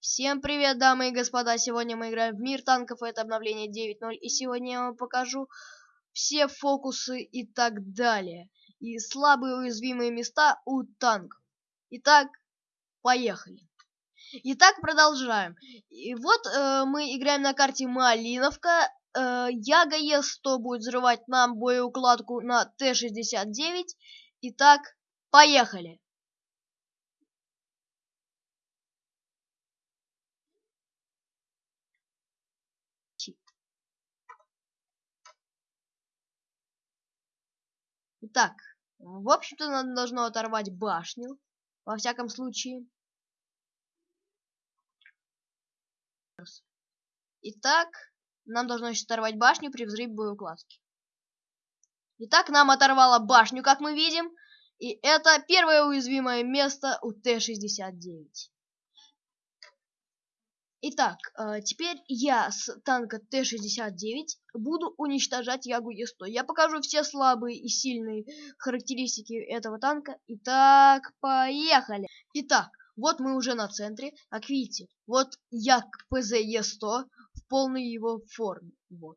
Всем привет, дамы и господа! Сегодня мы играем в Мир танков, это обновление 9.0, и сегодня я вам покажу все фокусы и так далее. И слабые уязвимые места у танков. Итак, поехали. Итак, продолжаем. И вот э, мы играем на карте Малиновка. Э, Яга Е100 будет взрывать нам боеукладку на Т-69. Итак, поехали. Итак, в общем-то, нам должно оторвать башню, во всяком случае. Итак, нам должно сейчас оторвать башню при взрыве боеукладки. Итак, нам оторвало башню, как мы видим. И это первое уязвимое место у Т-69. Итак, э, теперь я с танка Т-69 буду уничтожать Ягу Е100. Я покажу все слабые и сильные характеристики этого танка. Итак, поехали! Итак, вот мы уже на центре. Как видите, вот Як ПЗ Е100 в полной его форме. Вот.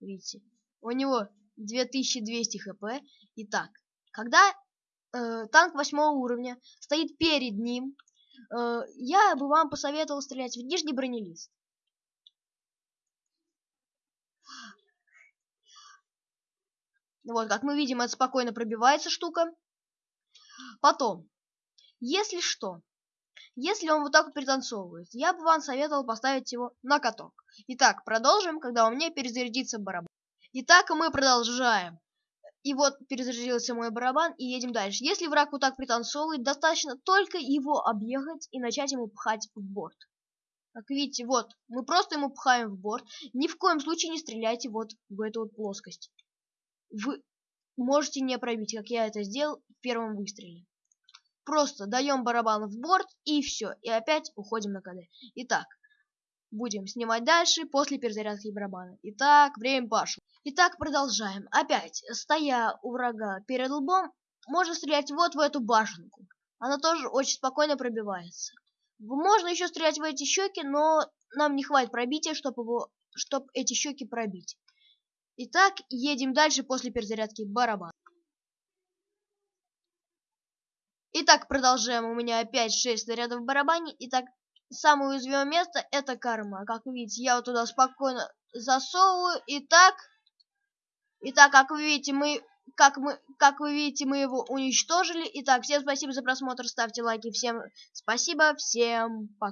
Видите? У него 2200 хп. Итак, когда э, танк восьмого уровня стоит перед ним, я бы вам посоветовал стрелять в нижний бронелист. Вот, как мы видим, это спокойно пробивается штука. Потом, если что, если он вот так вот пританцовывает, я бы вам советовал поставить его на каток. Итак, продолжим, когда у меня перезарядится барабан. Итак, мы продолжаем. И вот перезарядился мой барабан, и едем дальше. Если враг вот так пританцовывает, достаточно только его объехать и начать ему пхать в борт. Как видите, вот, мы просто ему пхаем в борт. Ни в коем случае не стреляйте вот в эту вот плоскость. Вы можете не пробить, как я это сделал в первом выстреле. Просто даем барабан в борт, и все. И опять уходим на КД. Итак, будем снимать дальше после перезарядки барабана. Итак, время пошло. Итак, продолжаем. Опять, стоя у врага перед лбом, можно стрелять вот в эту башенку. Она тоже очень спокойно пробивается. Можно еще стрелять в эти щеки, но нам не хватит пробития, чтобы его, чтобы эти щеки пробить. Итак, едем дальше после перезарядки барабана. Итак, продолжаем. У меня опять 6 снарядов в барабане. Итак, самое уязвимое место это карма. Как вы видите, я вот туда спокойно засовываю. Итак, итак, как вы видите, мы как мы как вы видите, мы его уничтожили. Итак, всем спасибо за просмотр, ставьте лайки, всем спасибо, всем пока.